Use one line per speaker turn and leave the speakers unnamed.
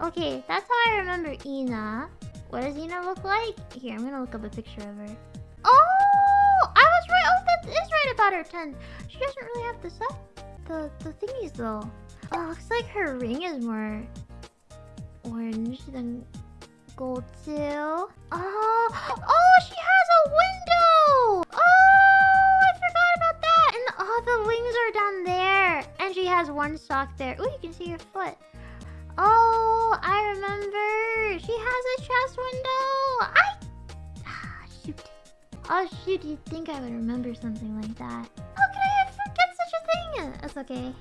Okay, that's how I remember Ina. What does Ina look like? Here, I'm gonna look up a picture of her. Oh! I was right! Oh, that is right about her 10. She doesn't really have the set, the, the thingies though. Oh, looks like her ring is more orange than gold too. Oh! Oh, she has a window! Oh, I forgot about that! And oh, the wings are down there. And she has one sock there. Oh, you can see her foot. Oh. She has a chest window. I... Ah, shoot. Oh, shoot. You'd think I would remember something like that. How could I forget such a thing? That's okay.